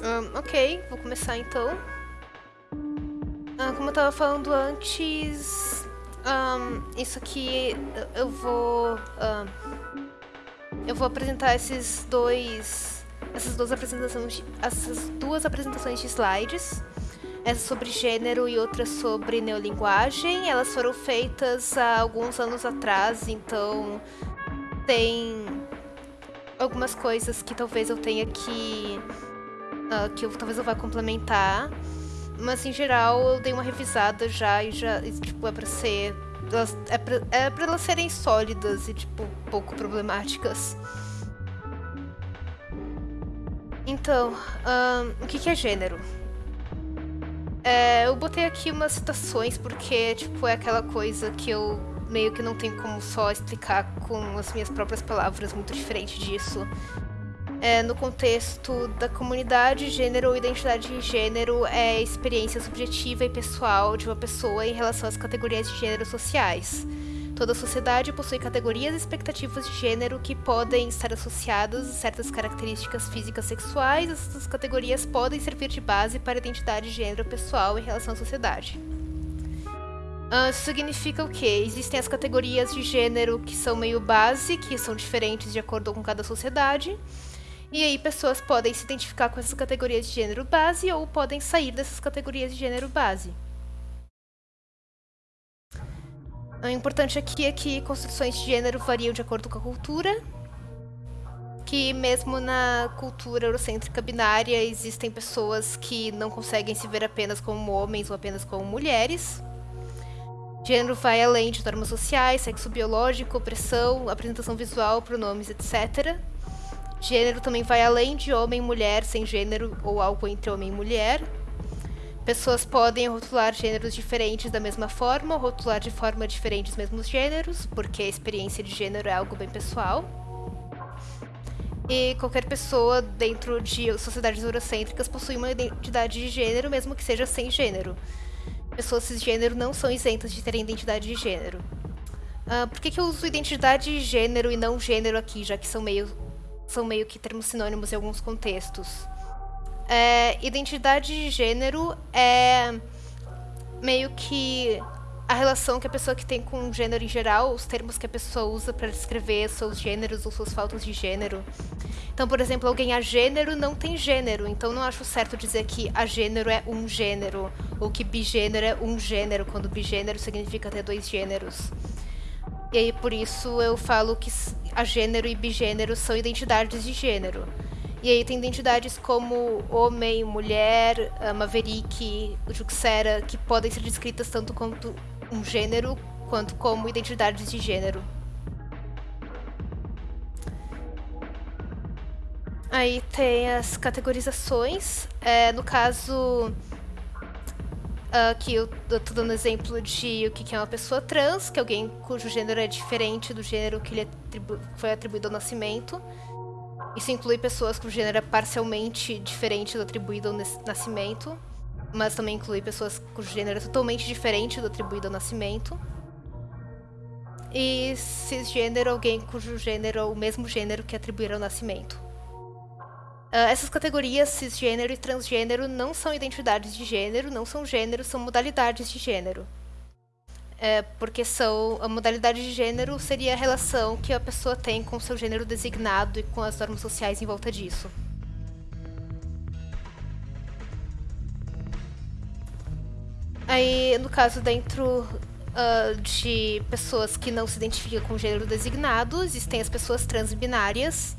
Um, ok, vou começar então. Uh, como eu tava falando antes, um, isso aqui eu vou. eu vou apresentar esses dois. Essas duas apresentações. Essas duas apresentações de slides. Essa sobre gênero e outra sobre neolinguagem. Elas foram feitas há alguns anos atrás, então tem algumas coisas que talvez eu tenha que uh, que eu, talvez eu vá complementar. Mas em geral eu dei uma revisada já e já, e, tipo, é pra ser. Elas, é, pra, é pra elas serem sólidas e, tipo, pouco problemáticas. Então, um, o que, que é gênero? É, eu botei aqui umas citações porque, tipo, é aquela coisa que eu meio que não tenho como só explicar com as minhas próprias palavras muito diferente disso é, no contexto da comunidade, gênero ou identidade de gênero é experiência subjetiva e pessoal de uma pessoa em relação às categorias de gênero sociais. Toda sociedade possui categorias e expectativas de gênero que podem estar associadas a certas características físicas sexuais. Essas categorias podem servir de base para a identidade de gênero pessoal em relação à sociedade. Uh, isso significa o quê? Existem as categorias de gênero que são meio base, que são diferentes de acordo com cada sociedade. E aí pessoas podem se identificar com essas categorias de gênero base ou podem sair dessas categorias de gênero base. O importante aqui é que construções de gênero variam de acordo com a cultura, que mesmo na cultura eurocêntrica binária existem pessoas que não conseguem se ver apenas como homens ou apenas como mulheres. Gênero vai além de normas sociais, sexo biológico, opressão, apresentação visual, pronomes, etc. Gênero também vai além de homem, mulher, sem gênero ou algo entre homem e mulher. Pessoas podem rotular gêneros diferentes da mesma forma ou rotular de forma diferente os mesmos gêneros, porque a experiência de gênero é algo bem pessoal. E qualquer pessoa dentro de sociedades eurocêntricas possui uma identidade de gênero, mesmo que seja sem gênero. Pessoas cisgênero não são isentas de terem identidade de gênero. Uh, por que, que eu uso identidade de gênero e não gênero aqui, já que são meio são meio que termos sinônimos em alguns contextos. É, identidade de gênero é meio que a relação que a pessoa que tem com o gênero em geral, os termos que a pessoa usa para descrever seus gêneros ou suas faltas de gênero. Então, por exemplo, alguém a gênero não tem gênero, então não acho certo dizer que a gênero é um gênero, ou que bigênero é um gênero, quando bigênero significa ter dois gêneros. E aí, por isso, eu falo que a gênero e bigênero são identidades de gênero. E aí tem identidades como homem, mulher, maverick, juxera, que podem ser descritas tanto quanto um gênero, quanto como identidades de gênero. Aí tem as categorizações. É, no caso, Aqui eu tô dando exemplo de o que é uma pessoa trans, que é alguém cujo gênero é diferente do gênero que lhe atribu foi atribuído ao nascimento. Isso inclui pessoas cujo gênero é parcialmente diferente do atribuído ao nascimento, mas também inclui pessoas cujo gênero é totalmente diferente do atribuído ao nascimento. E cisgênero, alguém cujo gênero é o mesmo gênero que atribuíram ao nascimento. Uh, essas categorias cisgênero e transgênero não são identidades de gênero, não são gêneros, são modalidades de gênero. É, porque são a modalidade de gênero seria a relação que a pessoa tem com seu gênero designado e com as normas sociais em volta disso. Aí, no caso, dentro uh, de pessoas que não se identificam com o gênero designado, existem as pessoas transbinárias,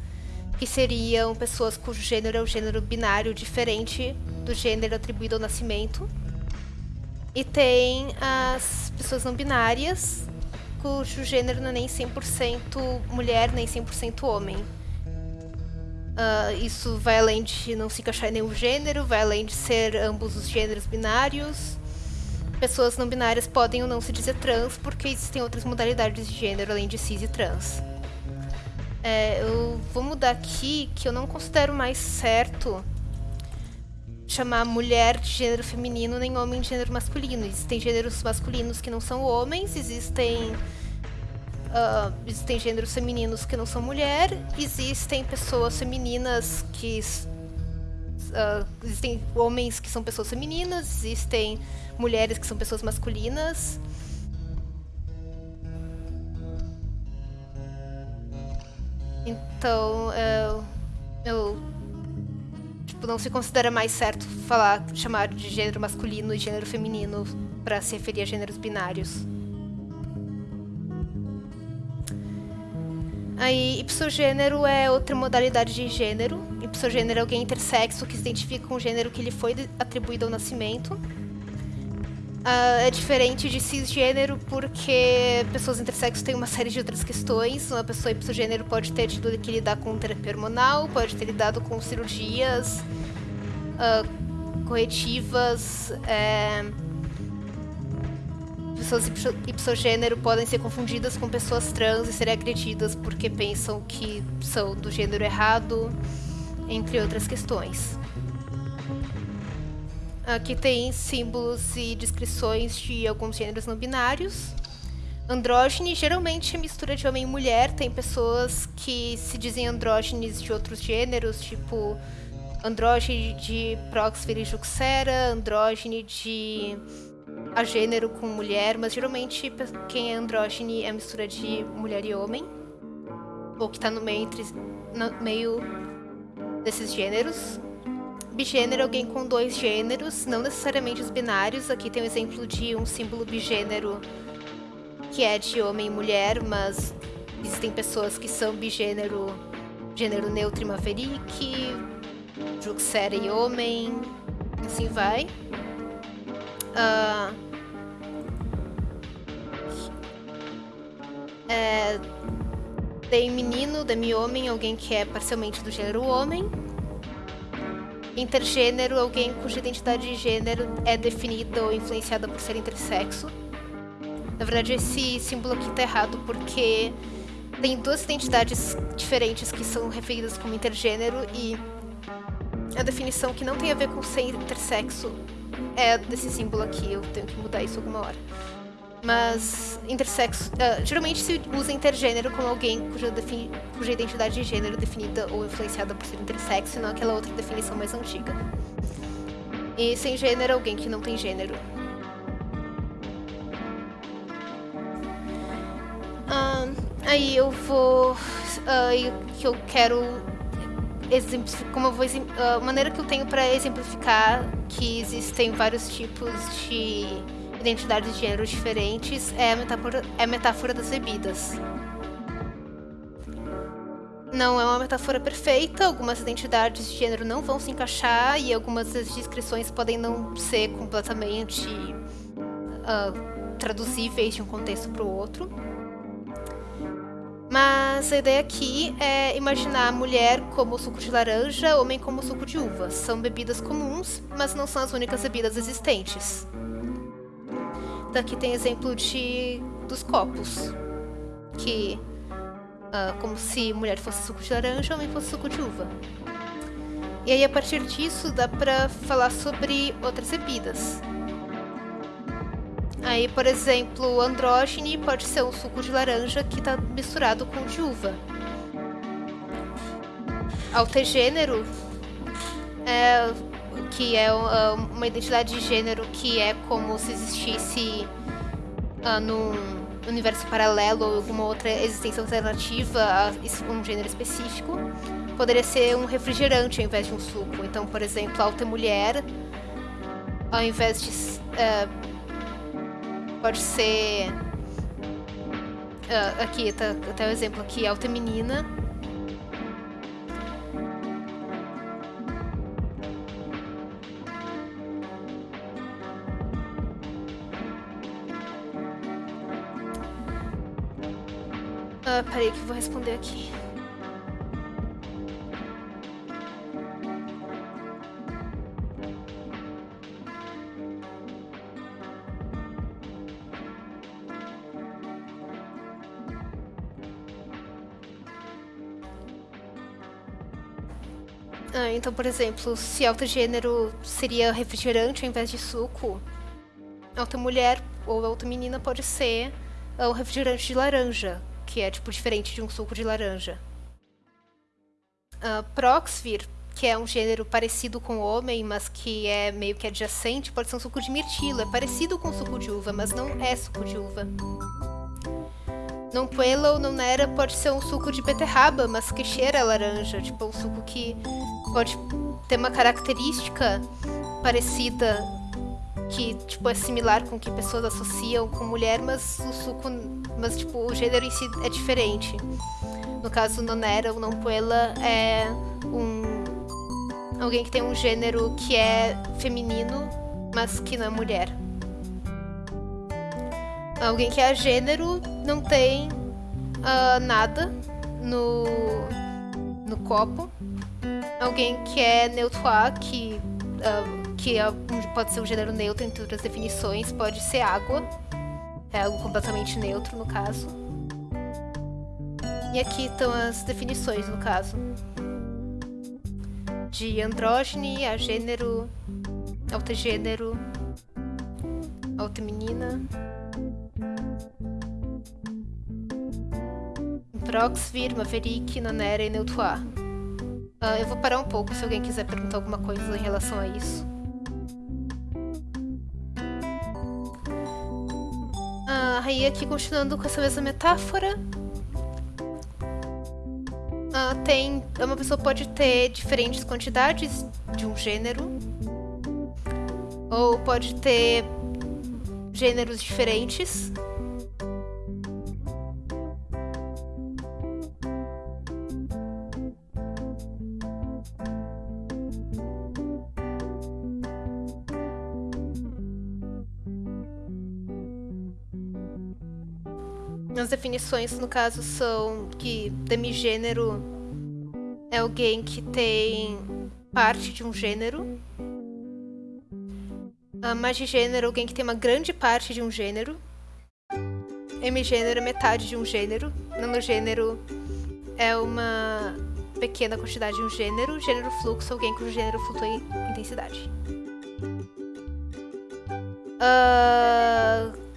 que seriam pessoas cujo gênero é o gênero binário diferente do gênero atribuído ao nascimento. E tem as pessoas não binárias, cujo gênero não é nem 100% mulher, nem 100% homem. Uh, isso vai além de não se encaixar em nenhum gênero, vai além de ser ambos os gêneros binários. Pessoas não binárias podem ou não se dizer trans, porque existem outras modalidades de gênero além de cis e trans. É, eu vou mudar aqui que eu não considero mais certo chamar mulher de gênero feminino nem homem de gênero masculino. Existem gêneros masculinos que não são homens, existem uh, existem gêneros femininos que não são mulher, existem pessoas femininas que Uh, existem homens que são pessoas femininas, existem mulheres que são pessoas masculinas. Então, uh, eu tipo, não se considera mais certo falar, chamar de gênero masculino e gênero feminino para se referir a gêneros binários. Aí, ipsogênero é outra modalidade de gênero. Ipsogênero é alguém intersexo que se identifica com o gênero que lhe foi atribuído ao nascimento. Uh, é diferente de cisgênero porque pessoas intersexo têm uma série de outras questões. Uma pessoa ipsogênero pode ter tido que lidar com terapia hormonal, pode ter lidado com cirurgias uh, corretivas. É pessoas ipsogênero podem ser confundidas com pessoas trans e serem agredidas porque pensam que são do gênero errado, entre outras questões. Aqui tem símbolos e descrições de alguns gêneros não binários. Andrógene geralmente é mistura de homem e mulher. Tem pessoas que se dizem andrógenes de outros gêneros, tipo andrógene de Proxvir e Juxera, andrógene de a gênero com mulher, mas geralmente quem é andrógene é mistura de mulher e homem, ou que está no meio, entre, no meio desses gêneros. Bigênero é alguém com dois gêneros, não necessariamente os binários. Aqui tem um exemplo de um símbolo bigênero que é de homem e mulher, mas existem pessoas que são bigênero, gênero neutro e maverick, juxera e homem, assim vai. Uh, é, tem menino, demi-homem, alguém que é parcialmente do gênero homem. Intergênero, alguém cuja identidade de gênero é definida ou influenciada por ser intersexo. Na verdade, esse símbolo aqui está errado porque tem duas identidades diferentes que são referidas como intergênero e a definição que não tem a ver com ser intersexo é desse símbolo aqui, eu tenho que mudar isso alguma hora. Mas intersexo, uh, geralmente se usa intergênero como alguém cuja, cuja identidade de gênero definida ou influenciada por ser intersexo, e não aquela outra definição mais antiga. E sem gênero, alguém que não tem gênero. Uh, aí eu vou. Uh, que eu quero como eu vou, a maneira que eu tenho para exemplificar que existem vários tipos de identidades de gênero diferentes é a metáfora, é a metáfora das bebidas. Não é uma metáfora perfeita, algumas identidades de gênero não vão se encaixar e algumas das descrições podem não ser completamente uh, traduzíveis de um contexto para o outro. Mas a ideia aqui é imaginar a mulher como suco de laranja, homem como suco de uva. São bebidas comuns, mas não são as únicas bebidas existentes. Daqui tem exemplo de dos copos, que uh, como se mulher fosse suco de laranja, homem fosse suco de uva. E aí a partir disso dá para falar sobre outras bebidas. Aí, por exemplo, o andrógene pode ser um suco de laranja que está misturado com de uva. Altegênero, é, que é ah, uma identidade de gênero que é como se existisse uh, num universo paralelo ou alguma outra existência alternativa a um gênero específico, poderia ser um refrigerante ao invés de um suco. Então, por exemplo, alta mulher, ao invés de uh, Pode ser... Uh, aqui, tá, até o exemplo aqui, alta menina. Peraí que eu vou responder aqui. Ah, então, por exemplo, se alta gênero seria refrigerante ao invés de suco, alta mulher ou alta menina pode ser um refrigerante de laranja, que é tipo diferente de um suco de laranja. Uh, Proxvir, que é um gênero parecido com homem, mas que é meio que adjacente, pode ser um suco de mirtilo. É parecido com suco de uva, mas não é suco de uva. Não puela ou não nera pode ser um suco de beterraba, mas que cheira a laranja. Tipo, um suco que pode ter uma característica parecida, que tipo, é similar com o que pessoas associam com mulher, mas o suco. Mas tipo, o gênero em si é diferente. No caso, nonera ou não puela é um. Alguém que tem um gênero que é feminino, mas que não é mulher. Alguém que é gênero não tem uh, nada no, no copo. Alguém que é neutro que, uh, que é, pode ser um gênero neutro entre outras definições, pode ser água. É algo completamente neutro, no caso. E aqui estão as definições, no caso. De andrógene a gênero, autogênero, menina. Proxvir, Maverick, Nanera e Neutoir. Uh, eu vou parar um pouco se alguém quiser perguntar alguma coisa em relação a isso. Aí aqui continuando com essa mesma metáfora. Uh, tem, uma pessoa pode ter diferentes quantidades de um gênero. Ou pode ter gêneros diferentes. Definições, no caso, são que demigênero é alguém que tem parte de um gênero. A magigênero é alguém que tem uma grande parte de um gênero. Hemigênero é metade de um gênero. Nanogênero é uma pequena quantidade de um gênero. Gênero fluxo é alguém cujo gênero flutua em intensidade. Uh,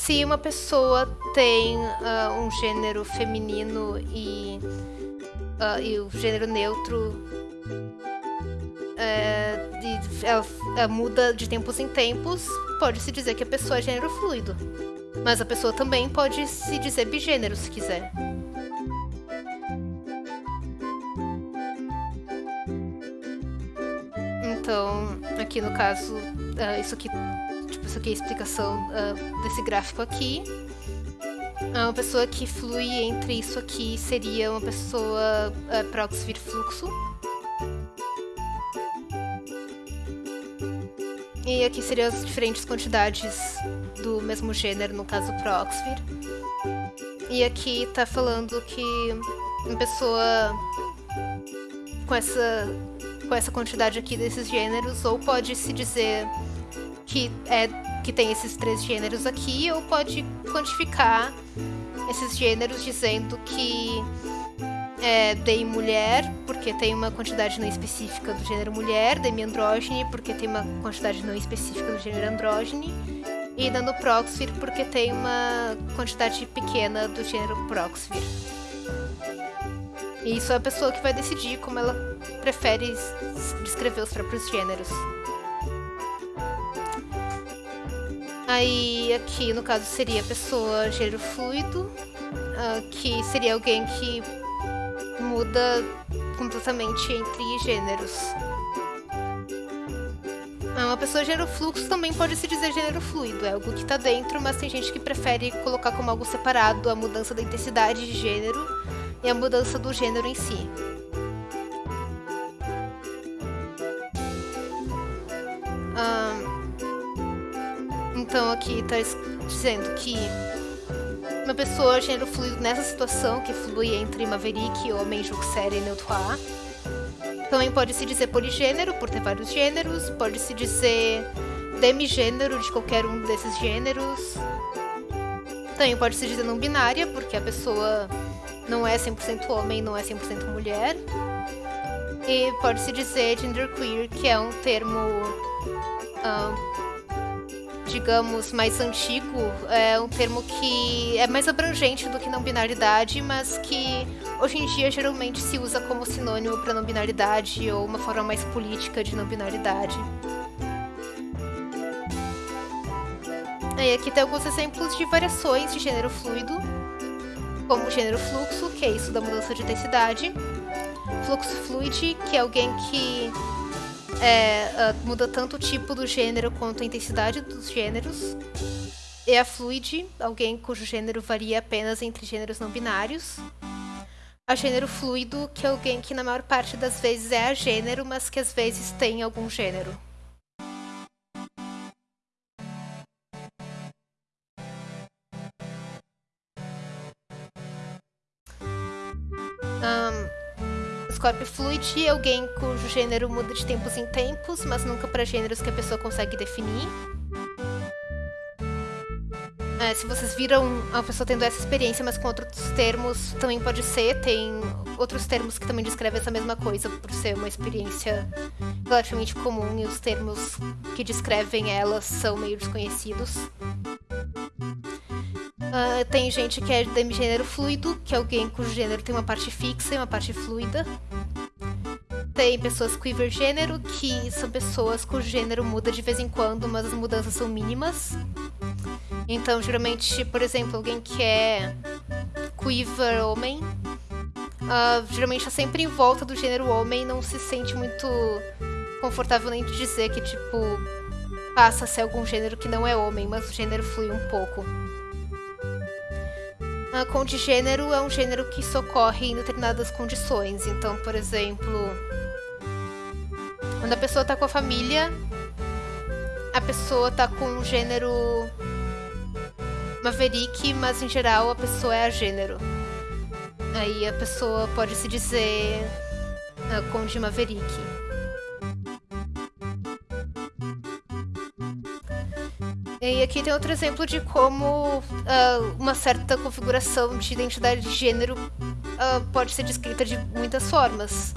se uma pessoa tem uh, um gênero feminino e, uh, e o gênero neutro uh, ela, ela muda de tempos em tempos, pode-se dizer que a pessoa é gênero fluido. Mas a pessoa também pode se dizer bigênero se quiser. Então, aqui no caso, uh, isso aqui isso aqui é a explicação uh, desse gráfico aqui. Uma pessoa que flui entre isso aqui seria uma pessoa uh, proxy fluxo. E aqui seriam as diferentes quantidades do mesmo gênero, no caso Proxvir. E aqui tá falando que uma pessoa com essa, com essa quantidade aqui desses gêneros, ou pode se dizer que, é, que tem esses três gêneros aqui, ou pode quantificar esses gêneros dizendo que é dei mulher, porque tem uma quantidade não específica do gênero mulher, demi andrógene, porque tem uma quantidade não específica do gênero andrógene, e nanoproxfir, porque tem uma quantidade pequena do gênero proxfir. E isso é a pessoa que vai decidir como ela prefere descrever os próprios gêneros. Aí aqui, no caso, seria a pessoa gênero fluido, uh, que seria alguém que muda completamente entre gêneros. Ah, uma pessoa gênero fluxo também pode se dizer gênero fluido, é algo que está dentro, mas tem gente que prefere colocar como algo separado a mudança da intensidade de gênero e a mudança do gênero em si. Então aqui está dizendo que uma pessoa gênero fluido nessa situação, que flui entre Maverick, Homem, Juxer e Neutroir. Também pode se dizer poligênero, por ter vários gêneros. Pode se dizer demigênero de qualquer um desses gêneros. Também pode se dizer não binária, porque a pessoa não é 100% homem, não é 100% mulher. E pode se dizer genderqueer, que é um termo uh, digamos, mais antigo, é um termo que é mais abrangente do que não binaridade, mas que hoje em dia geralmente se usa como sinônimo para não binaridade ou uma forma mais política de não binaridade. E aqui tem alguns exemplos de variações de gênero fluido, como gênero fluxo, que é isso da mudança de intensidade, fluxo fluid, que é alguém que é, uh, muda tanto o tipo do gênero quanto a intensidade dos gêneros. E a fluid, alguém cujo gênero varia apenas entre gêneros não binários. A gênero fluido, que é alguém que na maior parte das vezes é a gênero, mas que às vezes tem algum gênero. Scorpio Fluid é alguém cujo gênero muda de tempos em tempos, mas nunca para gêneros que a pessoa consegue definir. É, se vocês viram a pessoa tendo essa experiência, mas com outros termos, também pode ser. Tem outros termos que também descrevem essa mesma coisa, por ser uma experiência relativamente comum e os termos que descrevem elas são meio desconhecidos. Uh, tem gente que é demigênero fluido, que é alguém cujo gênero tem uma parte fixa e uma parte fluida. Tem pessoas quiver gênero, que são pessoas cujo gênero muda de vez em quando, mas as mudanças são mínimas. Então, geralmente, por exemplo, alguém que é quiver homem, uh, geralmente está sempre em volta do gênero homem, não se sente muito confortável nem de dizer que, tipo, passa a ser algum gênero que não é homem, mas o gênero flui um pouco. A condigênero é um gênero que socorre em determinadas condições. Então, por exemplo, quando a pessoa está com a família, a pessoa está com um gênero Maverick, mas em geral a pessoa é a gênero. Aí a pessoa pode se dizer uh, Conde Maverick. E aqui tem outro exemplo de como uh, uma certa configuração de identidade de gênero uh, pode ser descrita de muitas formas.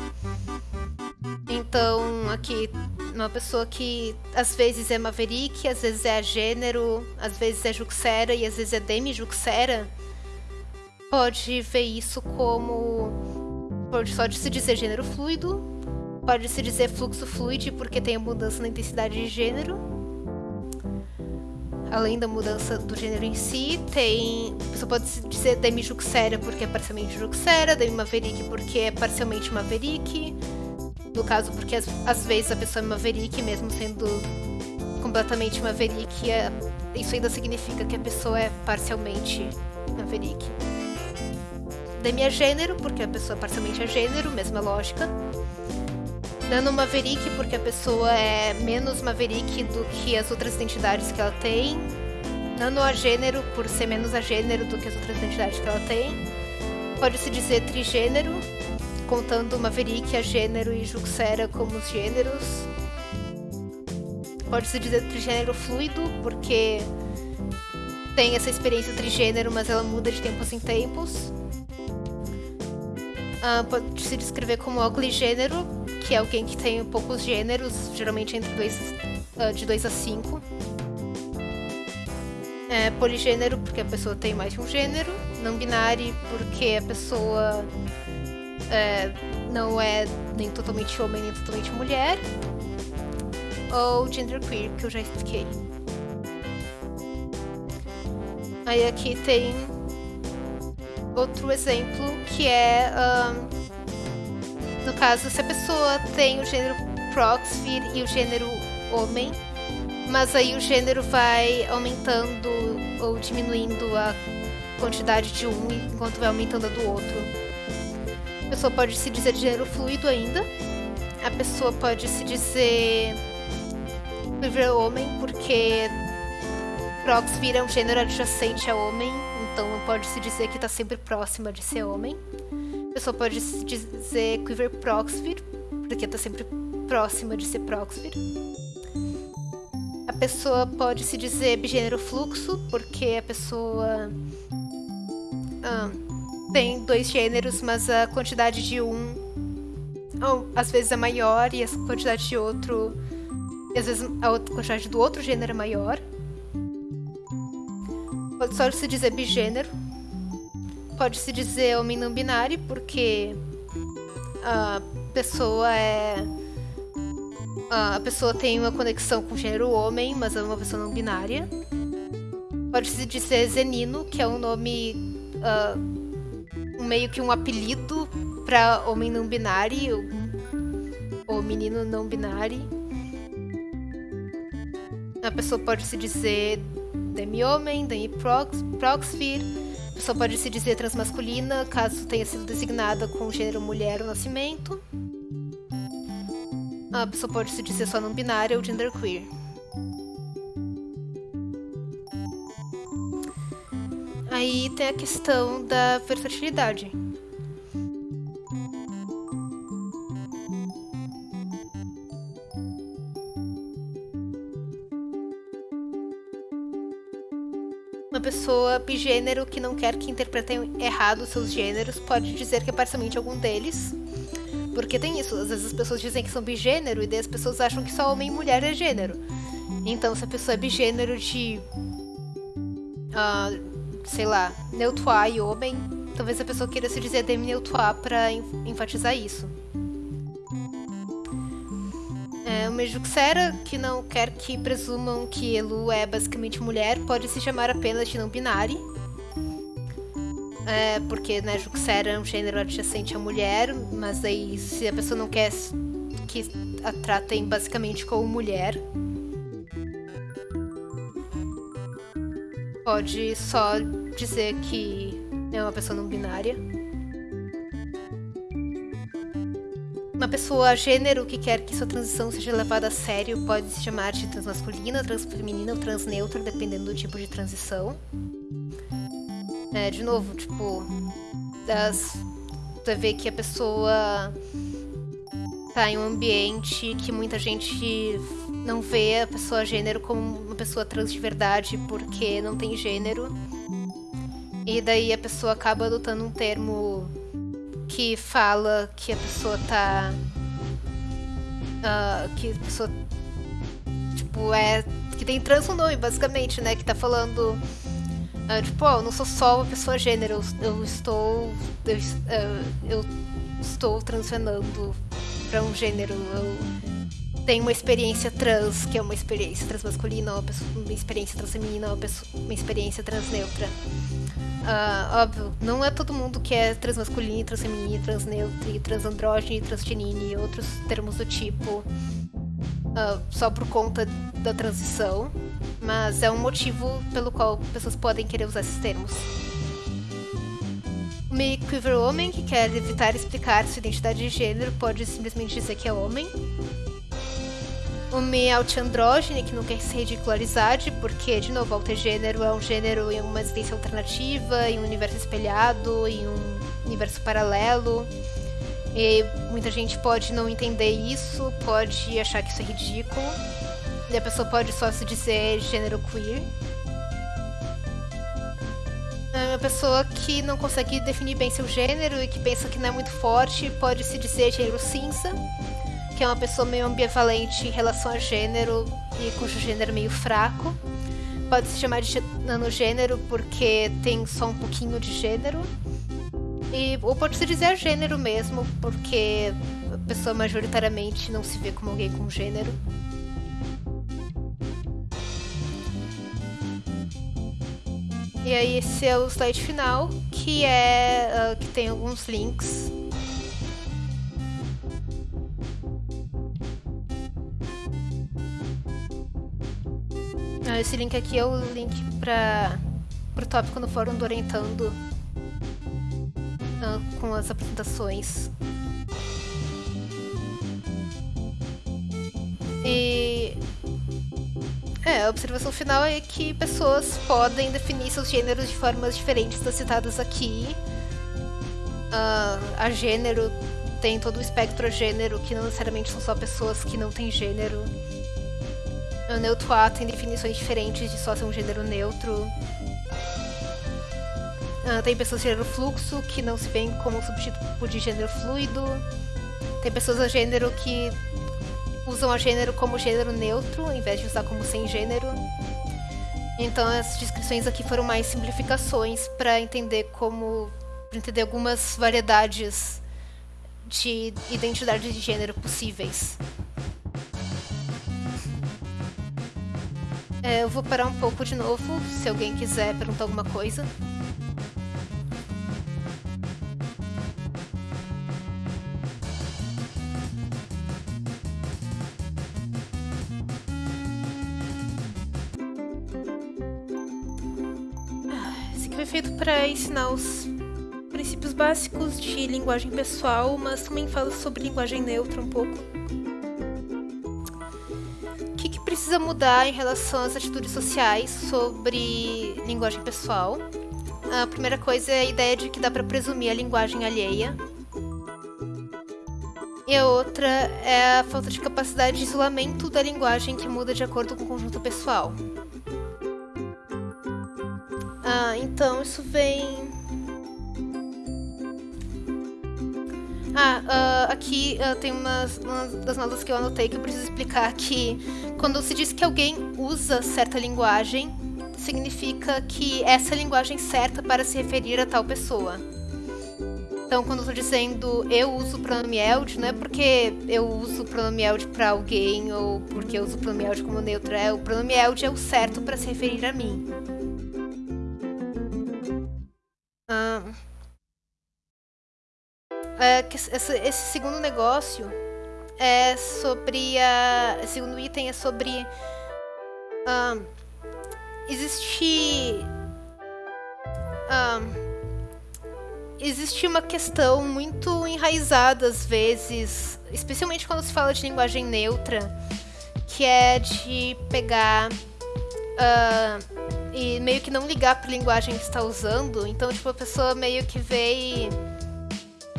Então, aqui, uma pessoa que às vezes é Maverick, às vezes é gênero, às vezes é Juxera e às vezes é demi-Juxera, pode ver isso como. Pode só se dizer gênero fluido, pode se dizer fluxo fluide porque tem a mudança na intensidade de gênero além da mudança do gênero em si, tem. A pessoa pode dizer Demi Juxera porque é parcialmente Juxera, Demi Maverick porque é parcialmente Maverick. No caso, porque às, às vezes a pessoa é Maverick, mesmo sendo completamente Maverick, é, isso ainda significa que a pessoa é parcialmente Maverick. Demi é gênero, porque a pessoa é parcialmente é gênero, mesma lógica. Nano Maverick, porque a pessoa é menos Maverick do que as outras identidades que ela tem. Nano agênero, por ser menos agênero do que as outras identidades que ela tem. Pode-se dizer trigênero, contando Maverick, agênero e Juxera como os gêneros. Pode-se dizer trigênero fluido, porque tem essa experiência trigênero, mas ela muda de tempos em tempos. Uh, pode se descrever como ogligênero, que é alguém que tem poucos gêneros, geralmente entre dois, uh, de 2 a 5. É, poligênero, porque a pessoa tem mais de um gênero. Não binário, porque a pessoa é, não é nem totalmente homem nem totalmente mulher. Ou genderqueer, que eu já expliquei. Aí aqui tem outro exemplo que é um, no caso, se a pessoa tem o gênero Proxfir e o gênero homem, mas aí o gênero vai aumentando ou diminuindo a quantidade de um enquanto vai aumentando a do outro. A pessoa pode se dizer de gênero fluido ainda. A pessoa pode se dizer livre homem, porque Proxfir é um gênero adjacente a homem, então pode se dizer que está sempre próxima de ser homem. A pessoa pode dizer Quiver Proxvir, porque está sempre próxima de ser Proxvir. A pessoa pode se dizer bigênero fluxo, porque a pessoa ah, tem dois gêneros, mas a quantidade de um ou, às vezes é maior e a quantidade de outro, às vezes a quantidade do outro gênero é maior. Pode só se dizer bigênero. Pode se dizer homem não binário, porque a pessoa é. A pessoa tem uma conexão com o gênero homem, mas é uma pessoa não binária. Pode se dizer zenino, que é um nome. Uh, meio que um apelido para homem não binário, ou menino não binário. A pessoa pode se dizer demi-homem, demi-proxfir. Pessoa pode se dizer transmasculina, caso tenha sido designada com gênero mulher ou nascimento. A pessoa pode se dizer só não binária ou genderqueer. Aí tem a questão da versatilidade. Pessoa bigênero que não quer que interpretem errado seus gêneros pode dizer que é parcialmente algum deles. Porque tem isso, às vezes as pessoas dizem que são bigênero e daí as pessoas acham que só homem e mulher é gênero. Então, se a pessoa é bigênero de. Uh, sei lá, neutroar e homem, talvez a pessoa queira se dizer demi-neutroar pra enfatizar isso. O Mejuxera, que não quer que presumam que Elu é basicamente mulher, pode se chamar apenas de não-binário. É, porque né, Juxera é um gênero adjacente à mulher, mas aí se a pessoa não quer que a tratem basicamente como mulher, pode só dizer que é uma pessoa não binária. Uma pessoa gênero que quer que sua transição seja levada a sério pode se chamar de transmasculina, transfeminina ou transneutra, dependendo do tipo de transição. É, de novo, tipo, das, você vê que a pessoa tá em um ambiente que muita gente não vê a pessoa gênero como uma pessoa trans de verdade porque não tem gênero. E daí a pessoa acaba adotando um termo que fala que a pessoa tá. Uh, que a pessoa. Tipo, é. Que tem trans no nome, basicamente, né? Que tá falando. Uh, tipo, oh, eu não sou só uma pessoa gênero, eu, eu estou. Eu, uh, eu estou transfenando para um gênero. Eu, tem uma experiência trans, que é uma experiência transmasculina, uma, pessoa, uma experiência transfeminina, uma, pessoa, uma experiência transneutra. Uh, óbvio, não é todo mundo que é transmasculino, transfeminino, transneutro, transandrógeno, transgenine e outros termos do tipo uh, só por conta da transição, mas é um motivo pelo qual pessoas podem querer usar esses termos. Uma queer homem que quer evitar explicar sua identidade de gênero pode simplesmente dizer que é homem, uma altiandrógene, que não quer se ridicularizar, porque, de novo, gênero é um gênero em uma existência alternativa, em um universo espelhado, em um universo paralelo. E muita gente pode não entender isso, pode achar que isso é ridículo. E a pessoa pode só se dizer gênero queer. É uma pessoa que não consegue definir bem seu gênero e que pensa que não é muito forte pode se dizer gênero cinza que é uma pessoa meio ambivalente em relação a gênero e cujo gênero é meio fraco. Pode se chamar de nanogênero porque tem só um pouquinho de gênero. E, ou pode se dizer gênero mesmo, porque a pessoa majoritariamente não se vê como alguém com gênero. E aí esse é o slide final, que é uh, que tem alguns links Esse link aqui é o link para o tópico no fórum do Orientando uh, com as apresentações. E é, a observação final é que pessoas podem definir seus gêneros de formas diferentes das citadas aqui. Uh, a gênero tem todo o espectro a gênero, que não necessariamente são só pessoas que não têm gênero. O neutro A tem definições diferentes de só ser um gênero neutro. Uh, tem pessoas de gênero fluxo que não se veem como substituto de gênero fluido. Tem pessoas a gênero que usam a gênero como gênero neutro, em vez de usar como sem gênero. Então as descrições aqui foram mais simplificações para entender como para entender algumas variedades de identidade de gênero possíveis. É, eu vou parar um pouco de novo, se alguém quiser perguntar alguma coisa. Esse aqui foi feito para ensinar os princípios básicos de linguagem pessoal, mas também fala sobre linguagem neutra um pouco. Precisa mudar em relação às atitudes sociais sobre linguagem pessoal? A primeira coisa é a ideia de que dá para presumir a linguagem alheia. E a outra é a falta de capacidade de isolamento da linguagem que muda de acordo com o conjunto pessoal. Ah, então isso vem Ah, uh, aqui uh, tem umas, uma das notas que eu anotei que eu preciso explicar que quando se diz que alguém usa certa linguagem, significa que essa é a linguagem certa para se referir a tal pessoa. Então, quando eu estou dizendo eu uso o pronome eld, não é porque eu uso o pronome eld para alguém ou porque eu uso o pronome eld como neutro, é o pronome eld é o certo para se referir a mim. Uh, é, esse, esse, segundo negócio é sobre a. Segundo item é sobre. Um, existe. Um, existe uma questão muito enraizada às vezes, especialmente quando se fala de linguagem neutra, que é de pegar uh, e meio que não ligar para a linguagem que está usando. Então, tipo, a pessoa meio que vê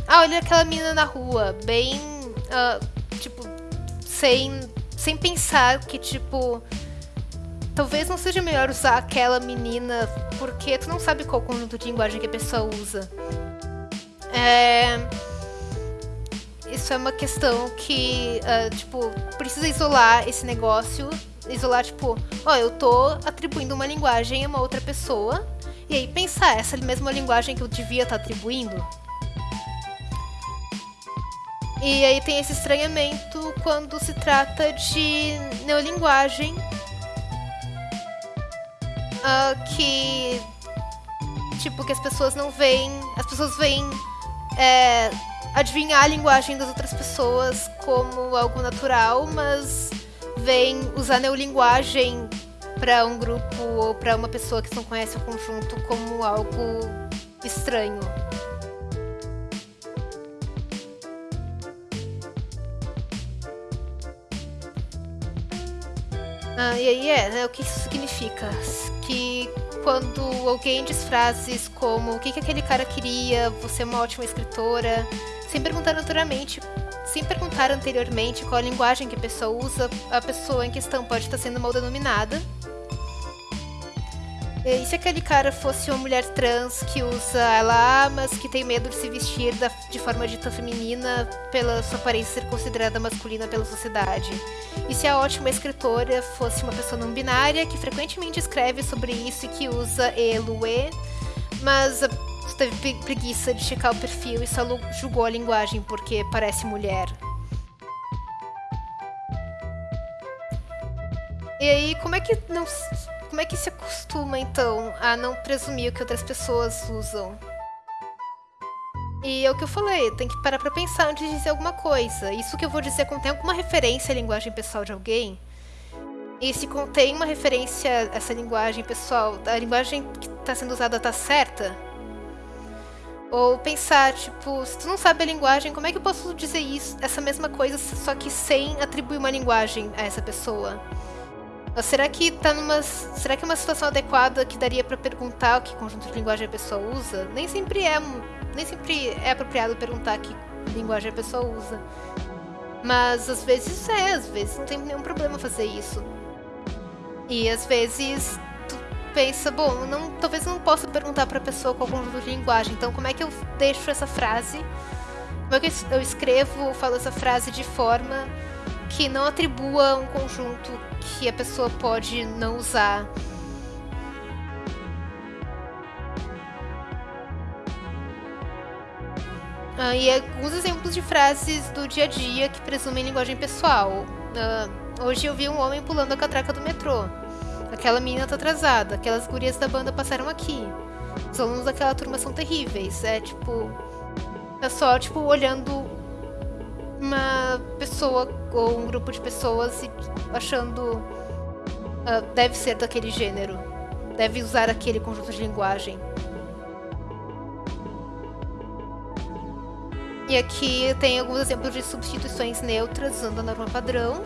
ah, olha aquela menina na rua, bem. Uh, tipo, sem, sem pensar que, tipo. Talvez não seja melhor usar aquela menina, porque tu não sabe qual conjunto de linguagem que a pessoa usa. É. Isso é uma questão que, uh, tipo, precisa isolar esse negócio. Isolar, tipo, ó, oh, eu tô atribuindo uma linguagem a uma outra pessoa. E aí pensar, essa mesma linguagem que eu devia estar tá atribuindo? E aí tem esse estranhamento quando se trata de neolinguagem, uh, que tipo que as pessoas não veem, as pessoas veem é, adivinhar a linguagem das outras pessoas como algo natural, mas veem usar neolinguagem para um grupo ou para uma pessoa que não conhece o conjunto como algo estranho. Ah, e aí é, né, o que isso significa? Que quando alguém diz frases como o que, que aquele cara queria, você é uma ótima escritora, sem perguntar naturalmente, sem perguntar anteriormente qual a linguagem que a pessoa usa, a pessoa em questão pode estar sendo mal denominada e se aquele cara fosse uma mulher trans que usa ela, mas que tem medo de se vestir da, de forma dita feminina pela sua aparência ser considerada masculina pela sociedade? E se a ótima escritora fosse uma pessoa não binária que frequentemente escreve sobre isso e que usa ele, e, mas teve preguiça de checar o perfil e só julgou a linguagem porque parece mulher? E aí, como é que não como é que se acostuma, então, a não presumir o que outras pessoas usam? E é o que eu falei, tem que parar pra pensar antes de dizer alguma coisa. Isso que eu vou dizer contém alguma referência à linguagem pessoal de alguém? E se contém uma referência a essa linguagem pessoal, a linguagem que está sendo usada está certa? Ou pensar, tipo, se tu não sabe a linguagem, como é que eu posso dizer isso, essa mesma coisa, só que sem atribuir uma linguagem a essa pessoa? Será que tá numa. Será que é uma situação adequada que daria para perguntar o que conjunto de linguagem a pessoa usa? Nem sempre é. Nem sempre é apropriado perguntar que linguagem a pessoa usa. Mas às vezes é, às vezes não tem nenhum problema fazer isso. E às vezes tu pensa, bom, não, talvez não possa perguntar para a pessoa qual conjunto de linguagem, então como é que eu deixo essa frase? Como é que eu escrevo ou falo essa frase de forma que não atribua um conjunto que a pessoa pode não usar. Uh, e alguns exemplos de frases do dia a dia que presumem linguagem pessoal. Uh, hoje eu vi um homem pulando a catraca do metrô. Aquela menina tá atrasada. Aquelas gurias da banda passaram aqui. Os alunos daquela turma são terríveis. É tipo. É só, tipo, olhando uma pessoa ou um grupo de pessoas achando. Uh, deve ser daquele gênero. Deve usar aquele conjunto de linguagem. E aqui tem alguns exemplos de substituições neutras usando a norma padrão.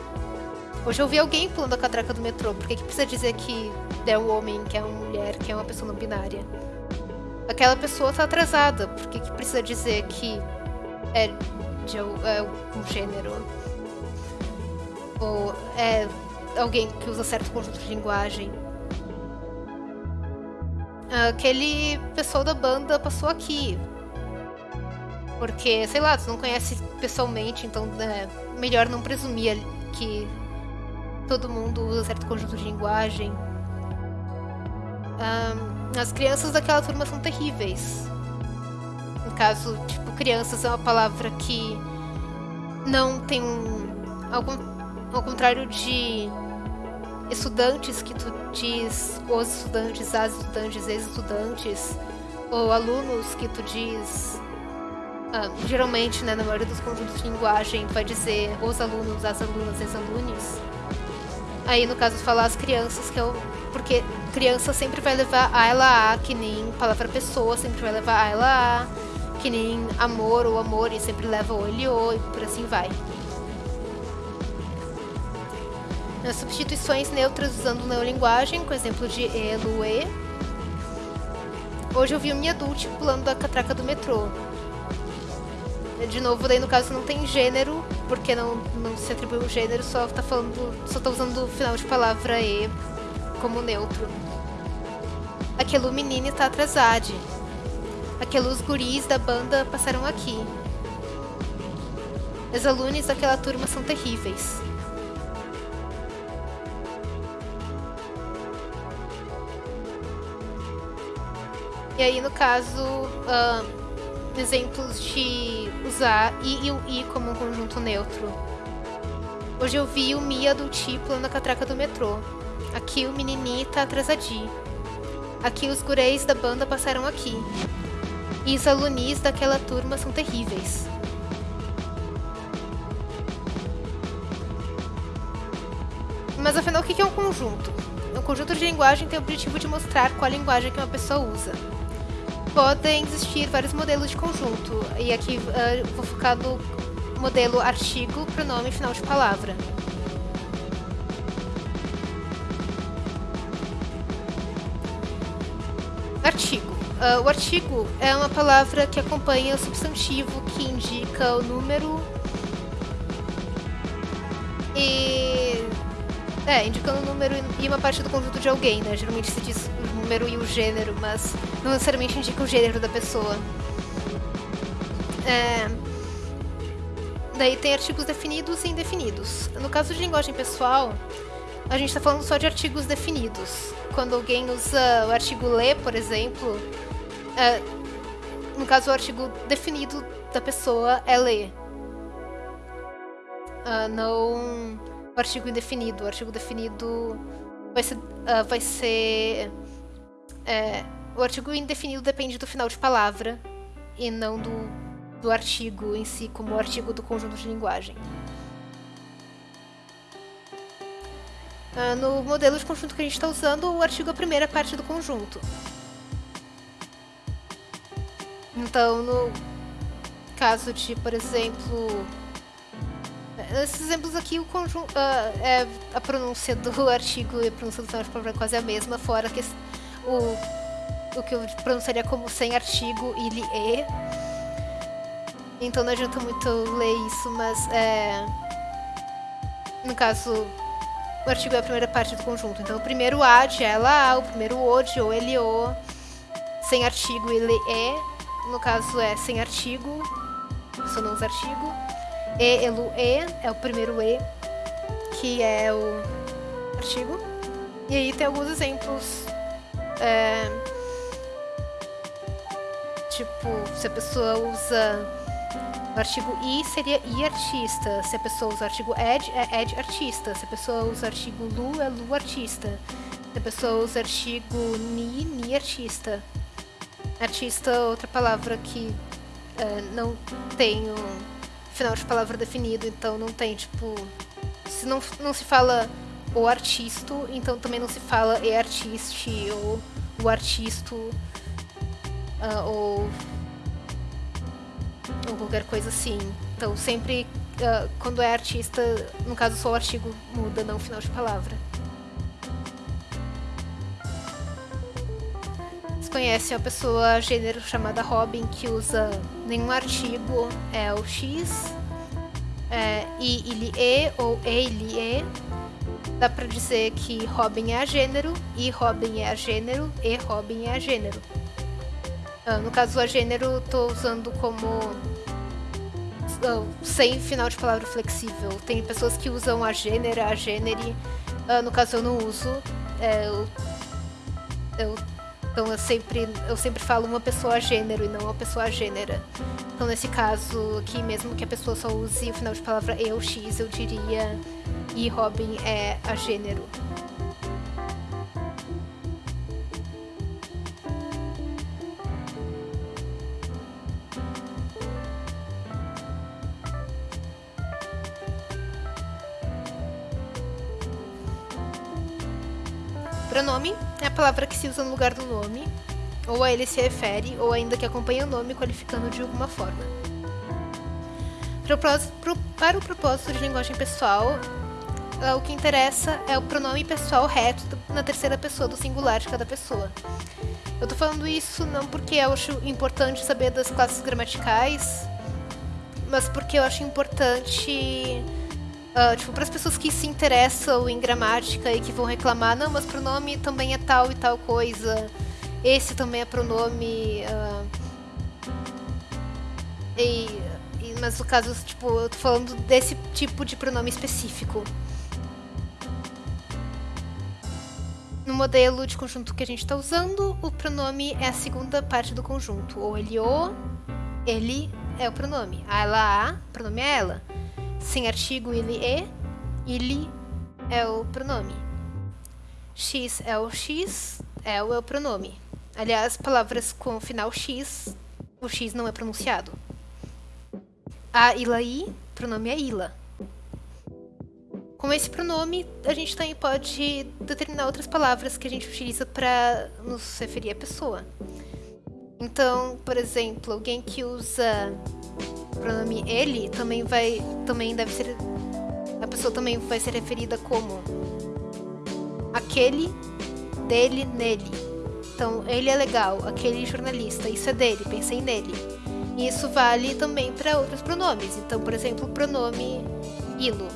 Hoje eu vi alguém pulando a catraca do metrô. Por que, precisa dizer que é um homem, que é uma mulher, que é uma pessoa não binária? Aquela pessoa está atrasada. Por que, que precisa dizer que é é um gênero? Ou é alguém que usa certo conjunto de linguagem? Aquele pessoal da banda passou aqui. Porque, sei lá, tu não conhece pessoalmente, então é melhor não presumir que todo mundo usa certo conjunto de linguagem. Um, as crianças daquela turma são terríveis. Caso, tipo, crianças é uma palavra que não tem um. Ao, ao contrário de estudantes que tu diz os estudantes, as estudantes, ex-estudantes, ou alunos que tu diz ah, geralmente, né, na maioria dos conjuntos de linguagem, vai dizer os alunos, as alunas, as alunos. Aí, no caso, falar as crianças, que é o... Porque criança sempre vai levar a ela a, que nem palavra pessoa sempre vai levar a ela a, que nem amor ou amor, e sempre leva o ele o, e por assim vai. As substituições neutras usando neolinguagem, com exemplo de elo, e. Hoje eu vi o minha adult pulando da catraca do metrô. De novo, daí no caso não tem gênero, porque não, não se atribui um gênero, só tá falando. só tá usando o final de palavra E como neutro. Aquele menino tá atrasado. Aqueles guris da banda passaram aqui. Os alunos daquela turma são terríveis. E aí, no caso, uh, exemplos de usar i e o i como um conjunto neutro. Hoje eu vi o Mia do tipo na catraca do metrô. Aqui o menini tá atrasadinho. Aqui os gureis da banda passaram aqui. E os alunis daquela turma são terríveis. Mas afinal, o que é um conjunto? Um conjunto de linguagem tem o objetivo de mostrar qual linguagem que uma pessoa usa podem existir vários modelos de conjunto. E aqui uh, vou focar no modelo artigo, pronome final de palavra. Artigo. Uh, o artigo é uma palavra que acompanha o substantivo que indica o número e é, indicando o número e uma parte do conjunto de alguém, né? Geralmente se diz o número e o gênero, mas não necessariamente indica o gênero da pessoa. É... Daí tem artigos definidos e indefinidos. No caso de linguagem pessoal, a gente está falando só de artigos definidos. Quando alguém usa o artigo ler, por exemplo, é... no caso o artigo definido da pessoa é ler. Uh, não o artigo indefinido. O artigo definido vai ser. Uh, vai ser é, o artigo indefinido depende do final de palavra e não do, do artigo em si, como o artigo do conjunto de linguagem. Uh, no modelo de conjunto que a gente está usando, o artigo é a primeira parte do conjunto. Então, no caso de, por exemplo, Nesses exemplos aqui, o conjunto, uh, é, a pronúncia do artigo e a pronúncia do final de é quase a mesma, fora que o, o que eu pronunciaria como sem artigo, ele é. Então não adianta muito ler isso, mas é, no caso, o artigo é a primeira parte do conjunto. Então o primeiro a de ela a, o primeiro o de ou ele o, sem artigo ele é, no caso é sem artigo, só não usa artigo. E, elu, e, é o primeiro E, que é o artigo. E aí tem alguns exemplos. É, tipo, se a pessoa usa O artigo i seria i artista. Se a pessoa usa o artigo ed, é ed artista. Se a pessoa usa o artigo lu, é lu artista. Se a pessoa usa o artigo ni, ni artista. Artista, outra palavra que é, não tem um final de palavra definido, então não tem, tipo... Se não, não se fala o artisto, então também não se fala e artiste ou o artisto uh, ou ou qualquer coisa assim. Então sempre uh, quando é artista, no caso só o artigo muda, não o final de palavra. Você conhece uma pessoa gênero chamada Robin que usa nenhum artigo, é o X, é, I, ele, E ou E, ele, E. Dá pra dizer que Robin é a gênero, I, Robin é a gênero, E, Robin é a gênero. Ah, no caso, a gênero, tô usando como uh, sem final de palavra flexível. Tem pessoas que usam a gênera, a gênere. Uh, no caso, eu não uso. É, eu, eu, então, eu sempre, eu sempre falo uma pessoa gênero e não uma pessoa gênera. Então, nesse caso aqui, mesmo que a pessoa só use o final de palavra eu, x, eu diria e Robin é a gênero. Pronome é a palavra que se usa no lugar do nome, ou a ele se refere, ou ainda que acompanha o nome qualificando de alguma forma. Para o propósito de linguagem pessoal, é, o que interessa é o pronome pessoal reto na terceira pessoa do singular de cada pessoa. Eu tô falando isso não porque eu acho importante saber das classes gramaticais, mas porque eu acho importante Uh, tipo, para as pessoas que se interessam em gramática e que vão reclamar, não, mas pronome também é tal e tal coisa, esse também é pronome. Uh, e, e, mas no caso, tipo, eu tô falando desse tipo de pronome específico. No modelo de conjunto que a gente está usando, o pronome é a segunda parte do conjunto. Ou ele o, ele é o pronome. Ela, a, pronome é ela sem artigo ele e, ele é o pronome. X é o X, é o, é o pronome. Aliás, palavras com final X, o X não é pronunciado. A, ila, i, pronome é ila. Com esse pronome, a gente também pode determinar outras palavras que a gente utiliza para nos referir à pessoa. Então, por exemplo, alguém que usa pronome ele também vai também deve ser a pessoa também vai ser referida como aquele dele nele. Então ele é legal aquele jornalista isso é dele pensei nele e isso vale também para outros pronomes. Então por exemplo o pronome ilo.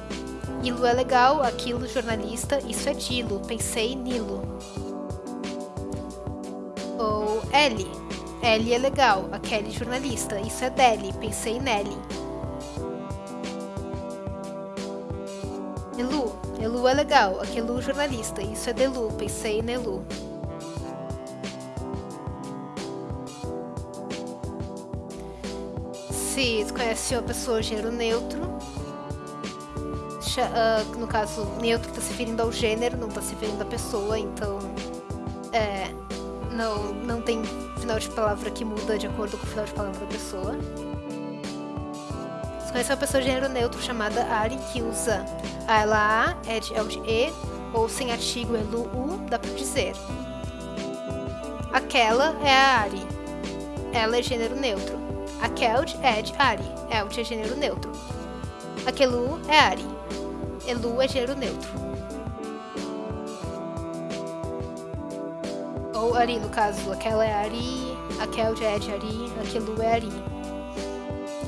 Ilo é legal aquilo jornalista isso é dilo pensei nilo. Ou ele Ellie é legal, a Kelly jornalista, isso é Deli, pensei nele. Elu, Elu é legal, a Kelu jornalista, isso é Delu, pensei nelu. Se conhece uma pessoa gênero neutro, uh, no caso, neutro está se referindo ao gênero, não está se referindo à pessoa, então é, não, não tem final de palavra que muda de acordo com o final de palavra da pessoa. Você conhece uma pessoa de gênero neutro chamada Ari, que usa a, ela, a, ed, el de e, ou sem artigo, elu, u, dá pra dizer. Aquela é a Ari. Ela é gênero neutro. Aqueld, ed, Ari. Eld é gênero neutro. Aquelu é Ari. Elu é gênero neutro. Ari, no caso. Aquela é Ari, aquela é de Ari, aquilo é Ari.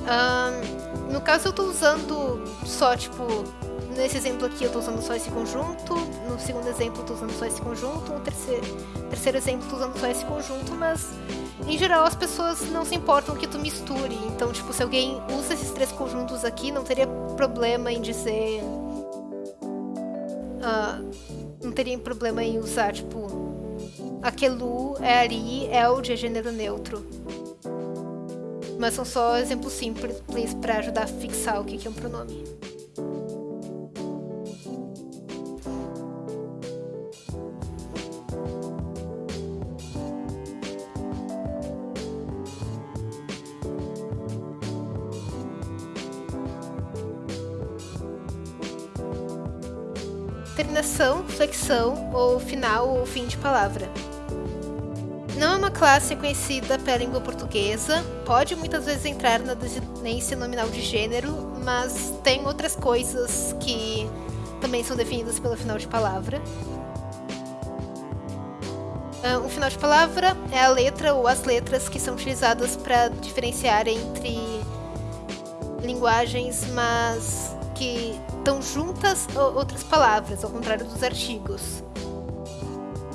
Um, no caso, eu tô usando só, tipo... Nesse exemplo aqui, eu tô usando só esse conjunto. No segundo exemplo, tô usando só esse conjunto. No terceiro, terceiro exemplo, tô usando só esse conjunto. Mas, em geral, as pessoas não se importam que tu misture. Então, tipo, se alguém usa esses três conjuntos aqui, não teria problema em dizer... Uh, não teria problema em usar, tipo, Aquelu é Ari, Eld é gênero neutro. Mas são só exemplos simples para ajudar a fixar o que é um pronome. terminação, flexão ou final ou fim de palavra. Não é uma classe conhecida pela língua portuguesa, pode muitas vezes entrar na desinência nominal de gênero, mas tem outras coisas que também são definidas pelo final de palavra. Ah, um final de palavra é a letra ou as letras que são utilizadas para diferenciar entre linguagens, mas que estão juntas outras palavras, ao contrário dos artigos.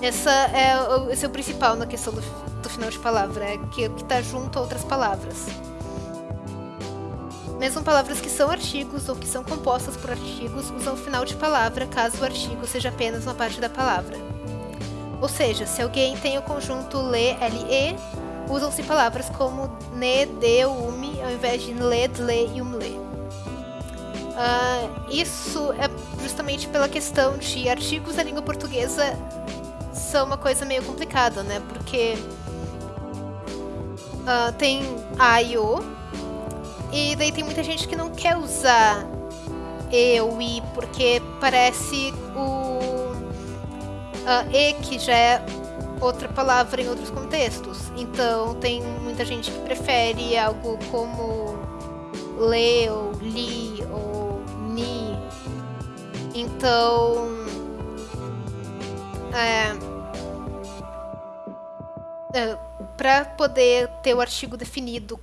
Essa é, esse é o principal na questão do, do final de palavra, é que que está junto a outras palavras. Mesmo palavras que são artigos ou que são compostas por artigos usam o final de palavra caso o artigo seja apenas uma parte da palavra. Ou seja, se alguém tem o conjunto le, le, usam-se palavras como ne, de, umi, ao invés de le, dle e umle. Uh, isso é justamente pela questão de artigos da língua portuguesa são uma coisa meio complicada, né? Porque uh, tem A e O, e daí tem muita gente que não quer usar E ou I, porque parece o uh, E, que já é outra palavra em outros contextos. Então tem muita gente que prefere algo como le ou li ou então. É, é, para poder ter o artigo definido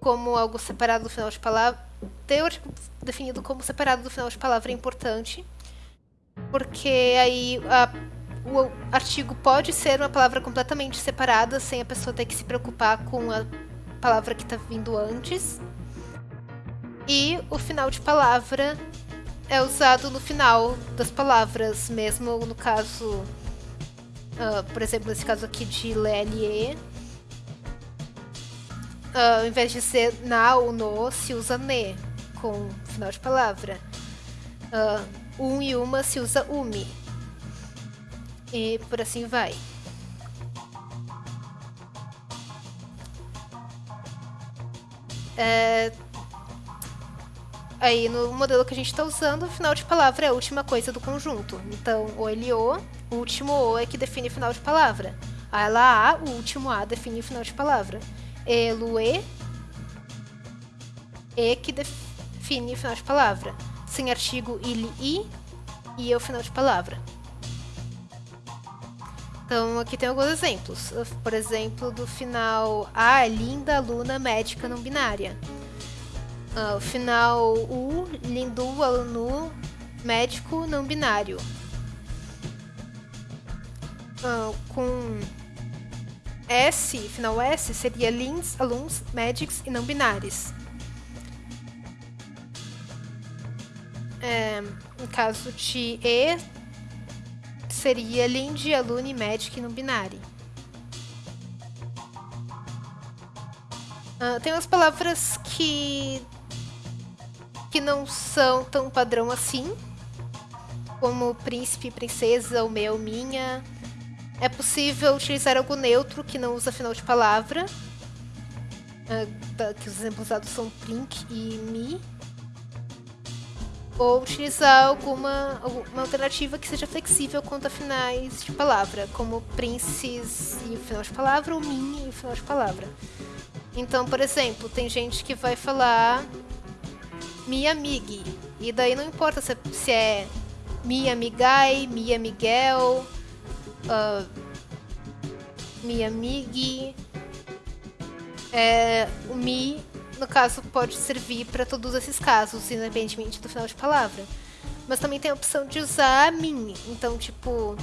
como algo separado do final de palavra, ter o artigo definido como separado do final de palavra é importante, porque aí a, o artigo pode ser uma palavra completamente separada, sem a pessoa ter que se preocupar com a palavra que está vindo antes. E o final de palavra é usado no final das palavras, mesmo no caso, uh, por exemplo, nesse caso aqui de LE. Uh, ao invés de ser na ou no, se usa ne com final de palavra. Uh, um e uma se usa umi. E por assim vai. É, Aí no modelo que a gente está usando, o final de palavra é a última coisa do conjunto. Então, o LO, o último O é que define final de palavra. A ela A, o último A define final de palavra. Elo E, E que define final de palavra. Sem artigo, ele I, e é o final de palavra. Então, aqui tem alguns exemplos. Por exemplo, do final A, linda, aluna, médica, não binária. Uh, o final U, Lindu, aluno, médico não binário. Uh, com S, final S, seria lins, alunos, médicos e não binários. É, no caso de E, seria lind, aluno, médico e não binário. Uh, tem umas palavras que que não são tão padrão assim, como príncipe, princesa, o meu, minha. É possível utilizar algo neutro que não usa final de palavra, uh, que os exemplos usados são prink e me. Ou utilizar alguma, alguma alternativa que seja flexível quanto a finais de palavra, como princes e o final de palavra, ou min e o final de palavra. Então, por exemplo, tem gente que vai falar minha amigue. E daí não importa se, se é minha amigai, minha Miguel, uh, minha amigue. É, o mi, no caso, pode servir para todos esses casos, independentemente do final de palavra. Mas também tem a opção de usar min. Então, tipo,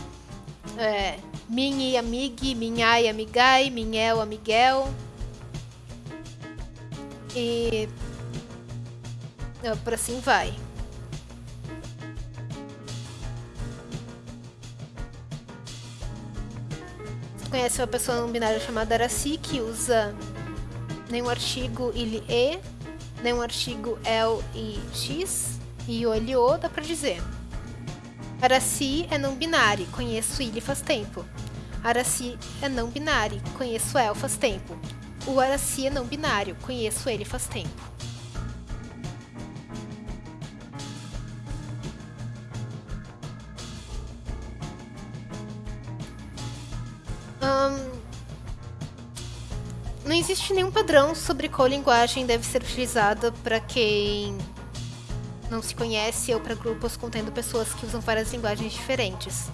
é, minha amigue, minha amigai, minhel, amiguel. E por assim vai. Conhece uma pessoa não binária chamada Araci que usa nenhum artigo ele e, nenhum artigo el e x, e o ele o dá pra dizer. Araci é não binário, conheço ele faz tempo. Araci é não binário, conheço el faz tempo. O Araci é não binário, conheço ele faz tempo. Não existe nenhum padrão sobre qual linguagem deve ser utilizada para quem não se conhece ou para grupos contendo pessoas que usam várias linguagens diferentes.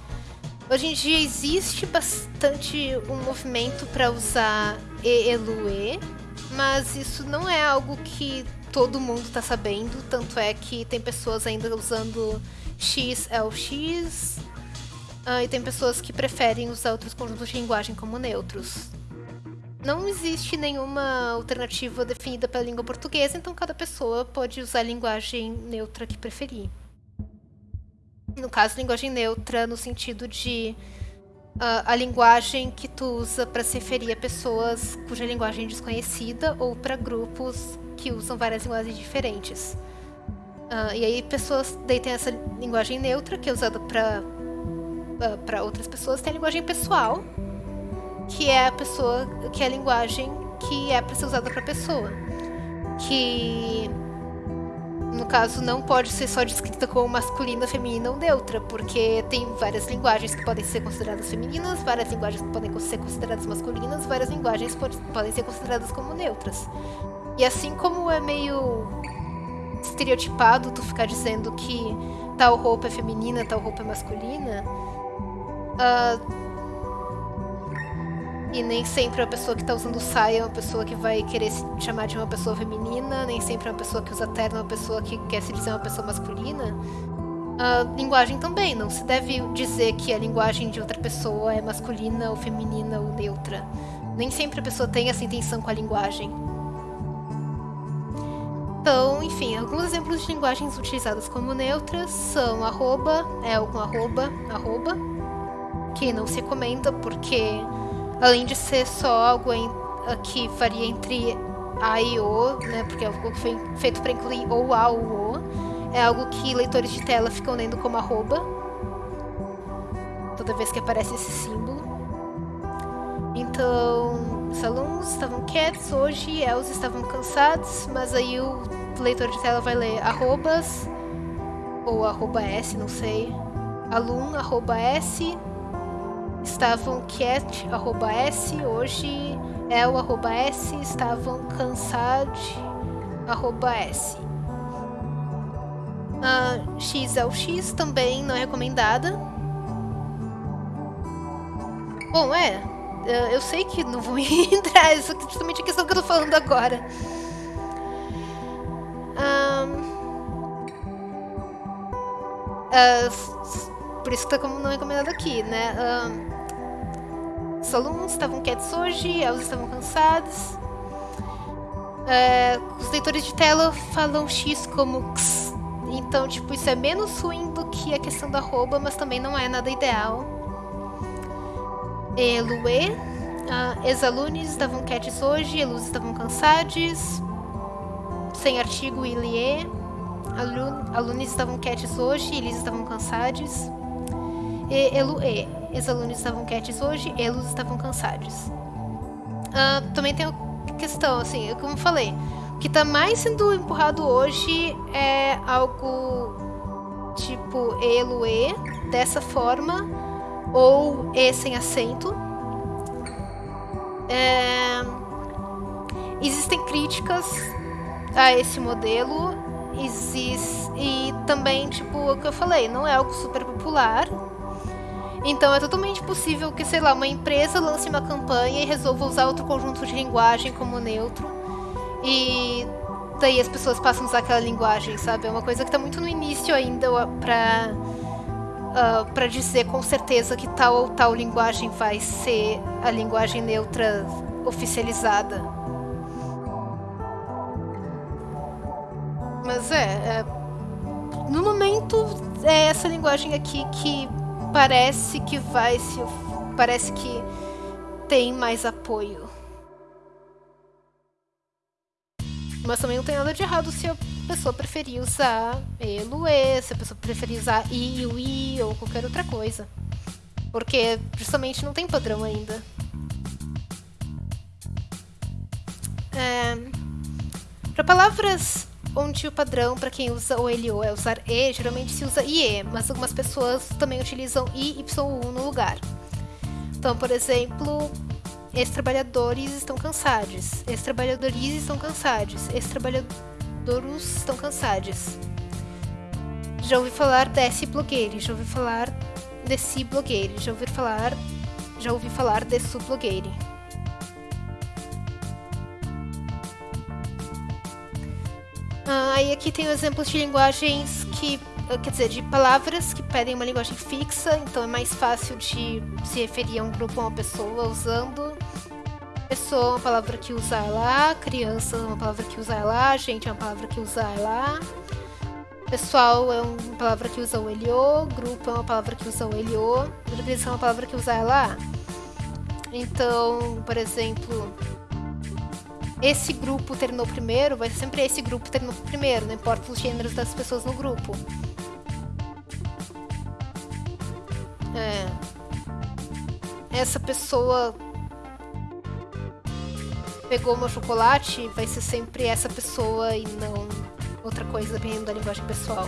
Hoje em dia existe bastante um movimento para usar ELUE, mas isso não é algo que todo mundo está sabendo, tanto é que tem pessoas ainda usando XLX ah, e tem pessoas que preferem usar outros conjuntos de linguagem como neutros não existe nenhuma alternativa definida para a língua portuguesa, então cada pessoa pode usar a linguagem neutra que preferir. No caso, linguagem neutra no sentido de uh, a linguagem que tu usa para se referir a pessoas cuja linguagem é desconhecida ou para grupos que usam várias linguagens diferentes. Uh, e aí pessoas daí tem essa linguagem neutra que é usada para para outras pessoas, tem a linguagem pessoal, que é a pessoa, que é a linguagem que é para ser usada para pessoa. Que no caso não pode ser só descrita como masculina, feminina ou neutra, porque tem várias linguagens que podem ser consideradas femininas, várias linguagens que podem ser consideradas masculinas, várias linguagens podem ser consideradas como neutras. E assim como é meio estereotipado tu ficar dizendo que tal roupa é feminina, tal roupa é masculina, uh, e nem sempre a pessoa que está usando saia é uma pessoa que vai querer se chamar de uma pessoa feminina, nem sempre uma pessoa que usa terno é uma pessoa que quer se dizer uma pessoa masculina. A linguagem também, não se deve dizer que a linguagem de outra pessoa é masculina ou feminina ou neutra. Nem sempre a pessoa tem essa intenção com a linguagem. Então, enfim, alguns exemplos de linguagens utilizadas como neutras são arroba, é com arroba, arroba, que não se recomenda porque além de ser só algo em, que varia entre A e O, né, porque é algo que foi feito para incluir ou A ou O, é algo que leitores de tela ficam lendo como arroba, toda vez que aparece esse símbolo. Então, os alunos estavam quietos hoje, eles estavam cansados, mas aí o leitor de tela vai ler arrobas, ou arroba S, não sei, alum, arroba S, estavam quiet, arroba S, hoje é o arroba S, estavam cansados, arroba S. Uh, X é o X, também não é recomendada. Bom, é, eu sei que não vou entrar, isso é justamente a questão que eu tô falando agora. Uh, por isso que tá como não recomendado aqui, né? Os alunos estavam quietos hoje, eles estavam cansados. É, os leitores de tela falam X como X. Então, tipo, isso é menos ruim do que a questão da arroba, mas também não é nada ideal. E Lue. Uh, Ex-alunos estavam quietos hoje, eles estavam cansados. Sem artigo Ilie. Alunos estavam quietos hoje, eles estavam cansados. E Elue. Os alunos estavam quietos hoje, eles estavam cansados. Uh, também tem a questão, assim, como eu falei, o que está mais sendo empurrado hoje é algo tipo elo e dessa forma ou e sem acento. É... Existem críticas a esse modelo existe e também tipo o que eu falei não é algo super popular então é totalmente possível que, sei lá, uma empresa lance uma campanha e resolva usar outro conjunto de linguagem como neutro. E daí as pessoas passam a usar aquela linguagem, sabe? É uma coisa que está muito no início ainda para uh, para dizer com certeza que tal ou tal linguagem vai ser a linguagem neutra oficializada. Mas é, é no momento é essa linguagem aqui que parece que vai se. Parece que tem mais apoio. Mas também não tem nada de errado se a pessoa preferir usar elo, e, se a pessoa preferir usar i ou qualquer outra coisa. Porque justamente não tem padrão ainda. É... Para palavras onde o padrão para quem usa o LO é usar E, geralmente se usa IE, mas algumas pessoas também utilizam I e YU no lugar. Então, por exemplo, ex-trabalhadores estão cansados, ex-trabalhadores estão cansados, ex-trabalhadores estão cansados. Já ouvi falar desse blogueiro, já ouvi falar desse blogueiro, já ouvi falar, já ouvi falar desse blogueiro. Ah, aí aqui tem exemplos de linguagens que, ah, quer dizer, de palavras que pedem uma linguagem fixa, então é mais fácil de se referir a um grupo ou uma pessoa usando. Pessoa é uma palavra que usa ela, criança é uma palavra que usa ela, gente é uma palavra que usa ela. Pessoal é uma palavra que usa o LO, grupo é uma palavra que usa o LO, organização é uma palavra que usa ela. Então, por exemplo, esse grupo terminou primeiro, vai ser sempre esse grupo terminou primeiro, não importa os gêneros das pessoas no grupo. É. Essa pessoa pegou meu chocolate, vai ser sempre essa pessoa e não outra coisa, dependendo da linguagem pessoal.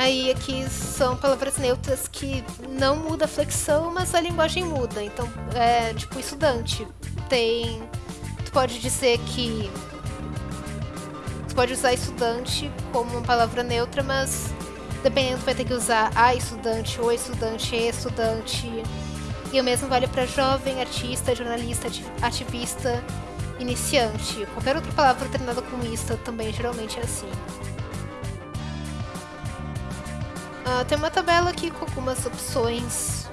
Aí aqui são palavras neutras que não muda a flexão, mas a linguagem muda. Então, é tipo estudante. Tem. Tu pode dizer que. Tu pode usar estudante como uma palavra neutra, mas dependendo, vai ter que usar a estudante, o estudante, e estudante. E o mesmo vale para jovem, artista, jornalista, ativista, iniciante. Qualquer outra palavra terminada com ista também geralmente é assim. Uh, tem uma tabela aqui com algumas opções.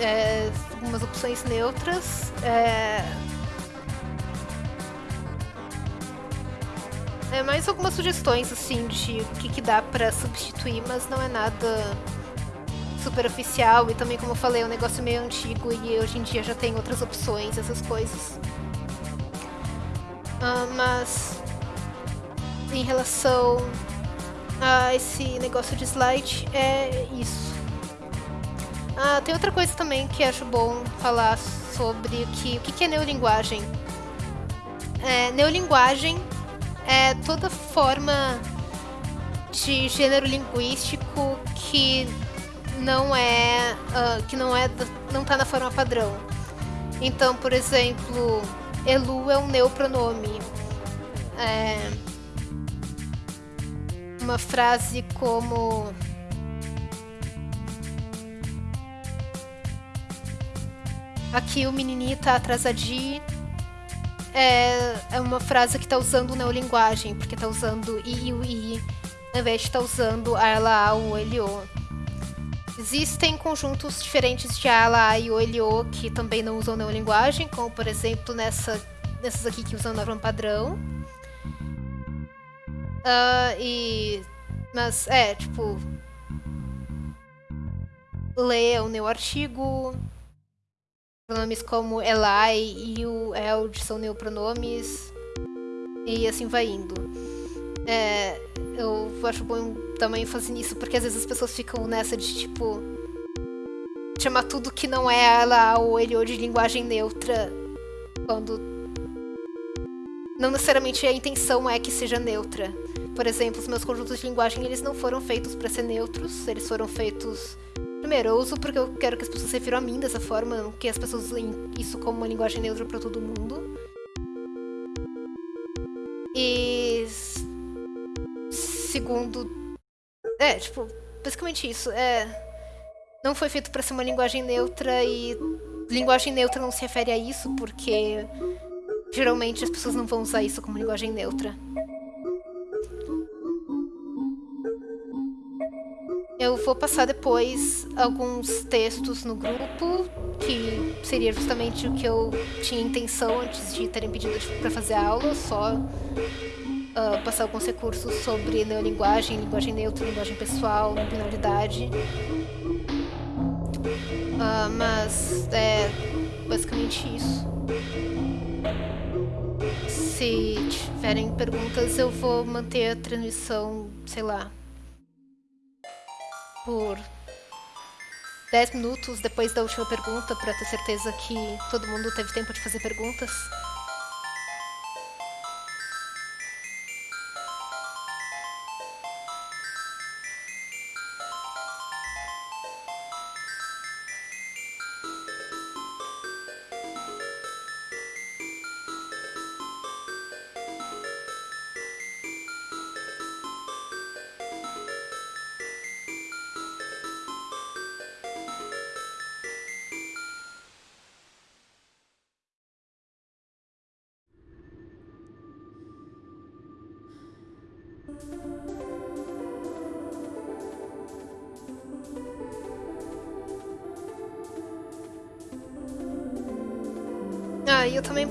É, algumas opções neutras. É, é mais algumas sugestões assim de o que, que dá para substituir, mas não é nada super oficial e também como eu falei é um negócio meio antigo e hoje em dia já tem outras opções essas coisas uh, mas em relação ah, esse negócio de slide é isso. Ah, tem outra coisa também que acho bom falar sobre que, o que é neolinguagem. É, neolinguagem é toda forma de gênero linguístico que não é uh, que não é não está na forma padrão. Então, por exemplo, elu é um neopronome. É, uma frase como Aqui o menininho tá atrasadinho. É, é uma frase que tá usando neolinguagem, porque tá usando i e o i, ao invés de tá usando a, ela, a, o, ele, o. Existem conjuntos diferentes de a, ela, a e o, ele, o que também não usam neolinguagem, como por exemplo nessa, nessas aqui que usam norma padrão. Uh, e. Mas, é, tipo. O meu artigo. Pronomes como Eli e o Eld são neopronomes. E assim vai indo. É, eu acho bom também fazer isso, porque às vezes as pessoas ficam nessa de tipo. chamar tudo que não é ela ou ele ou de linguagem neutra. Quando não necessariamente a intenção é que seja neutra. Por exemplo, os meus conjuntos de linguagem eles não foram feitos para ser neutros, eles foram feitos primeiro eu uso porque eu quero que as pessoas se refiram a mim dessa forma, que as pessoas usem isso como uma linguagem neutra para todo mundo. E segundo, é tipo basicamente isso. É não foi feito para ser uma linguagem neutra e linguagem neutra não se refere a isso porque Geralmente as pessoas não vão usar isso como linguagem neutra. Eu vou passar depois alguns textos no grupo, que seria justamente o que eu tinha intenção antes de terem pedido para fazer a aula, só uh, passar alguns recursos sobre neolinguagem, linguagem neutra, linguagem pessoal, binaridade. Uh, mas, é, basicamente isso. Se tiverem perguntas, eu vou manter a transmissão, sei lá, por 10 minutos depois da última pergunta, para ter certeza que todo mundo teve tempo de fazer perguntas.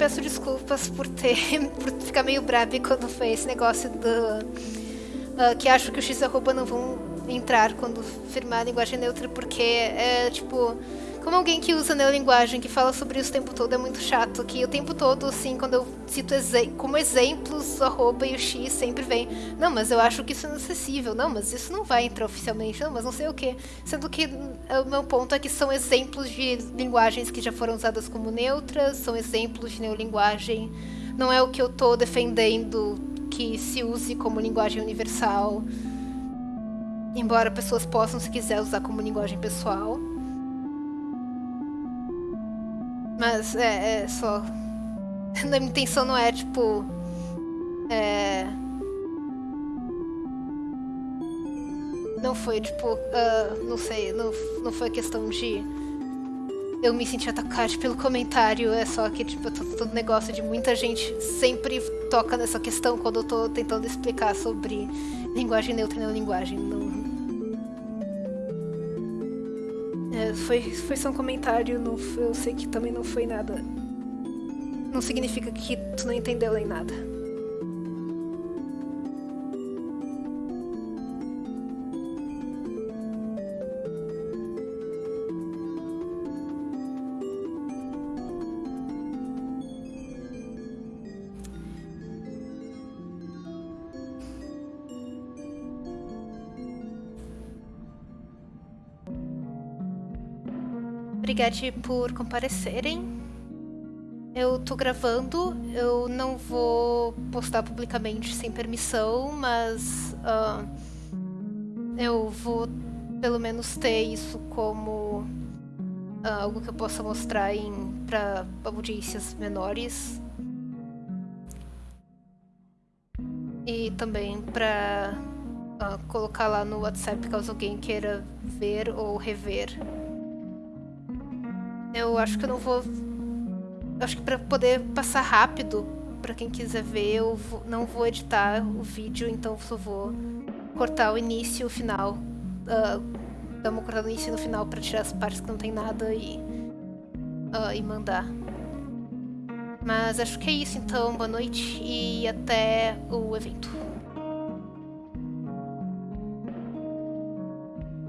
Peço desculpas por ter por ficar meio brabo quando foi esse negócio do uh, que acho que o X arroba não vão entrar quando firmar a linguagem neutra porque é tipo como alguém que usa neolinguagem, que fala sobre isso o tempo todo, é muito chato. Que o tempo todo, assim, quando eu cito exe como exemplos, o arroba e o x sempre vem. Não, mas eu acho que isso é inacessível. Não, mas isso não vai entrar oficialmente. Não, mas não sei o que. Sendo que o meu ponto é que são exemplos de linguagens que já foram usadas como neutras, são exemplos de neolinguagem. Não é o que eu estou defendendo que se use como linguagem universal. Embora pessoas possam, se quiser, usar como linguagem pessoal. Mas é, é só. Minha intenção não é tipo. É. Não foi tipo. Uh, não sei, não, não foi questão de. Eu me senti atacada pelo comentário, é só que, tipo, todo negócio de muita gente sempre toca nessa questão quando eu tô tentando explicar sobre linguagem neutra e não linguagem. Não, foi, foi só um comentário, não, eu sei que também não foi nada. Não significa que tu não entendeu nem nada. Obrigada por comparecerem. Eu tô gravando, eu não vou postar publicamente sem permissão, mas uh, eu vou pelo menos ter isso como uh, algo que eu possa mostrar para audiências menores. E também para uh, ah, colocar lá no WhatsApp caso alguém queira ver ou rever eu acho que eu não vou. Eu acho que para poder passar rápido para quem quiser ver, eu vou... não vou editar o vídeo, então só vou cortar o início e o final. Uh, dar uma cortada no início e no final para tirar as partes que não tem nada e, uh, e mandar. Mas acho que é isso então. Boa noite e até o evento.